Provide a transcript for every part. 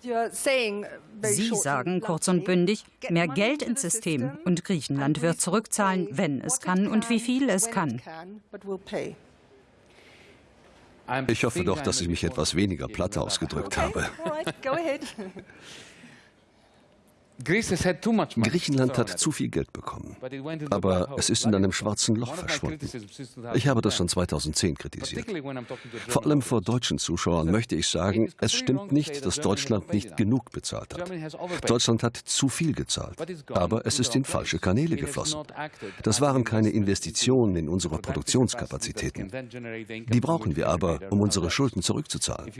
Sie sagen kurz und bündig, mehr Geld ins System und Griechenland wird zurückzahlen, wenn es kann und wie viel es kann. Ich hoffe doch, dass ich mich etwas weniger platt ausgedrückt habe. Griechenland hat zu viel Geld bekommen, aber es ist in einem schwarzen Loch verschwunden. Ich habe das schon 2010 kritisiert. Vor allem vor deutschen Zuschauern möchte ich sagen, es stimmt nicht, dass Deutschland nicht genug bezahlt hat. Deutschland hat zu viel gezahlt, aber es ist in falsche Kanäle geflossen. Das waren keine Investitionen in unsere Produktionskapazitäten. Die brauchen wir aber, um unsere Schulden zurückzuzahlen.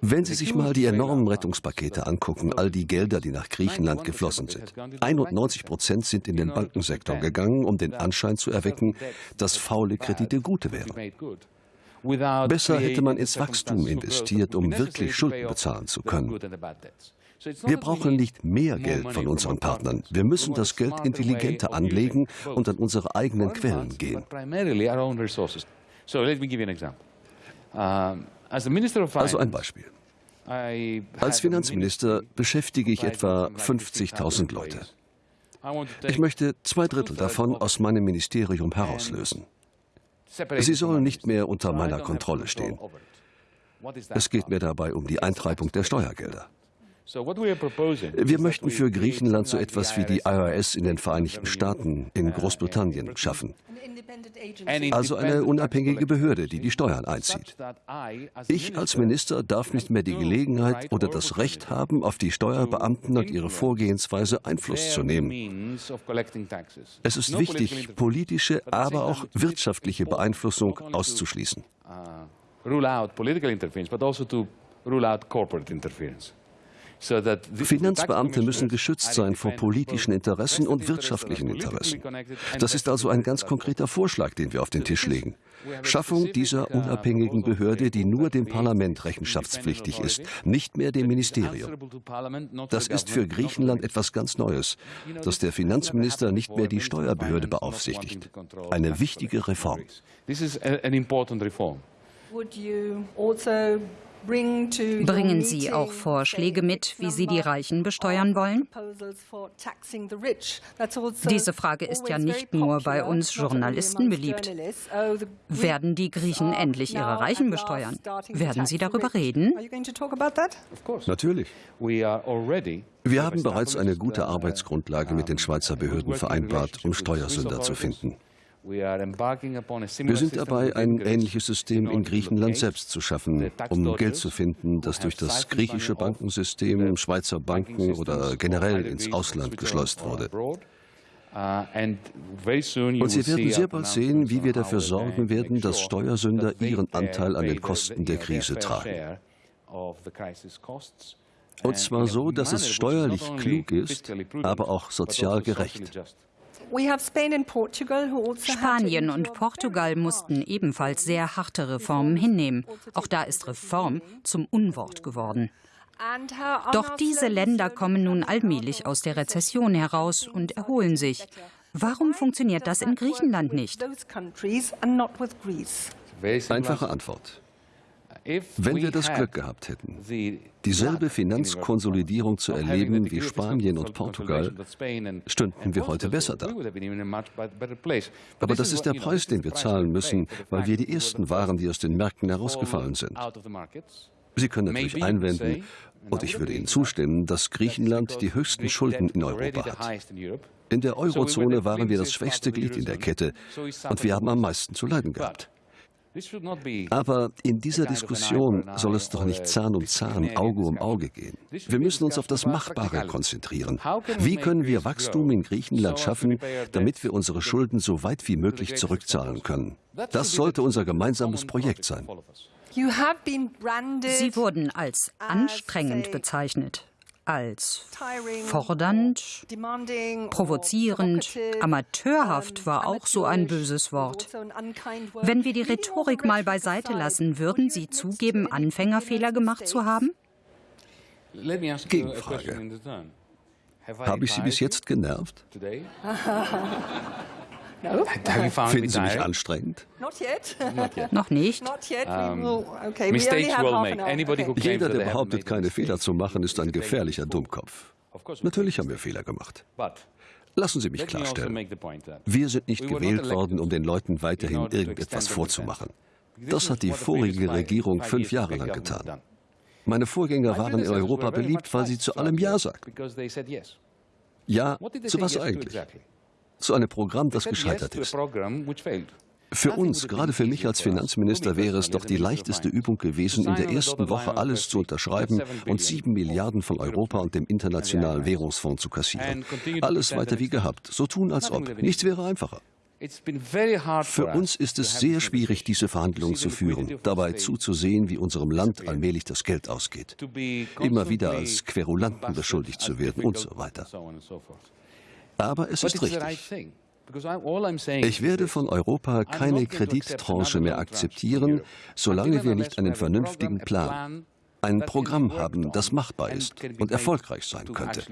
Wenn Sie sich mal die enormen Rettungspakete angucken, all die Gelder, die nach Griechenland geflossen sind. 91 Prozent sind in den Bankensektor gegangen, um den Anschein zu erwecken, dass faule Kredite gute wären. Besser hätte man ins Wachstum investiert, um wirklich Schulden bezahlen zu können. Wir brauchen nicht mehr Geld von unseren Partnern. Wir müssen das Geld intelligenter anlegen und an unsere eigenen Quellen gehen. Also ein Beispiel. Als Finanzminister beschäftige ich etwa 50.000 Leute. Ich möchte zwei Drittel davon aus meinem Ministerium herauslösen. Sie sollen nicht mehr unter meiner Kontrolle stehen. Es geht mir dabei um die Eintreibung der Steuergelder. Wir möchten für Griechenland so etwas wie die IRS in den Vereinigten Staaten, in Großbritannien schaffen. Also eine unabhängige Behörde, die die Steuern einzieht. Ich als Minister darf nicht mehr die Gelegenheit oder das Recht haben, auf die Steuerbeamten und ihre Vorgehensweise Einfluss zu nehmen. Es ist wichtig, politische, aber auch wirtschaftliche Beeinflussung auszuschließen. Rule out political interference, but also to rule out corporate interference. Finanzbeamte müssen geschützt sein vor politischen Interessen und wirtschaftlichen Interessen. Das ist also ein ganz konkreter Vorschlag, den wir auf den Tisch legen. Schaffung dieser unabhängigen Behörde, die nur dem Parlament rechenschaftspflichtig ist, nicht mehr dem Ministerium. Das ist für Griechenland etwas ganz Neues, dass der Finanzminister nicht mehr die Steuerbehörde beaufsichtigt. Eine wichtige Reform. Would you also Bringen Sie auch Vorschläge mit, wie Sie die Reichen besteuern wollen? Diese Frage ist ja nicht nur bei uns Journalisten beliebt. Werden die Griechen endlich ihre Reichen besteuern? Werden Sie darüber reden? Natürlich. Wir haben bereits eine gute Arbeitsgrundlage mit den Schweizer Behörden vereinbart, um Steuersünder zu finden. Wir sind dabei, ein ähnliches System in Griechenland selbst zu schaffen, um Geld zu finden, das durch das griechische Bankensystem, Schweizer Banken oder generell ins Ausland geschleust wurde. Uh, Und Sie werden sehr bald sehen, wie wir dafür sorgen werden, dass Steuersünder ihren Anteil an den Kosten der Krise tragen. Und zwar so, dass es steuerlich klug ist, aber auch sozial gerecht. Also Spanien und Portugal mussten ebenfalls sehr harte Reformen hinnehmen. Auch da ist Reform zum Unwort geworden. Doch diese Länder kommen nun allmählich aus der Rezession heraus und erholen sich. Warum funktioniert das in Griechenland nicht? Einfache Antwort. Wenn wir das Glück gehabt hätten, dieselbe Finanzkonsolidierung zu erleben wie Spanien und Portugal, stünden wir heute besser da. Aber das ist der Preis, den wir zahlen müssen, weil wir die Ersten waren, die aus den Märkten herausgefallen sind. Sie können natürlich einwenden, und ich würde Ihnen zustimmen, dass Griechenland die höchsten Schulden in Europa hat. In der Eurozone waren wir das schwächste Glied in der Kette und wir haben am meisten zu leiden gehabt. Aber in dieser Diskussion soll es doch nicht Zahn um Zahn, Auge um Auge gehen. Wir müssen uns auf das Machbare konzentrieren. Wie können wir Wachstum in Griechenland schaffen, damit wir unsere Schulden so weit wie möglich zurückzahlen können? Das sollte unser gemeinsames Projekt sein. Sie wurden als anstrengend bezeichnet als fordernd, provozierend, amateurhaft war auch so ein böses Wort. Wenn wir die Rhetorik mal beiseite lassen, würden Sie zugeben, Anfängerfehler gemacht zu haben? Gegenfrage. Habe ich Sie bis jetzt genervt? Finden Sie mich anstrengend? Noch nicht. Jeder, der behauptet, keine Fehler zu machen, ist ein gefährlicher Dummkopf. Natürlich haben wir Fehler gemacht. Lassen Sie mich also klarstellen. Wir sind nicht gewählt worden, um den Leuten weiterhin irgendetwas vorzumachen. Das hat die vorige Regierung fünf Jahre lang getan. Meine Vorgänger waren in Europa beliebt, weil sie zu allem Ja sagten. Ja, zu was eigentlich? Zu einem Programm, das gescheitert ist. Für uns, gerade für mich als Finanzminister, wäre es doch die leichteste Übung gewesen, in der ersten Woche alles zu unterschreiben und sieben Milliarden von Europa und dem Internationalen Währungsfonds zu kassieren. Alles weiter wie gehabt, so tun als ob. Nichts wäre einfacher. Für uns ist es sehr schwierig, diese Verhandlungen zu führen, dabei zuzusehen, wie unserem Land allmählich das Geld ausgeht, immer wieder als Querulanten beschuldigt zu werden und so weiter. Aber es ist richtig. Ich werde von Europa keine Kredittranche mehr akzeptieren, solange wir nicht einen vernünftigen Plan, ein Programm haben, das machbar ist und erfolgreich sein könnte.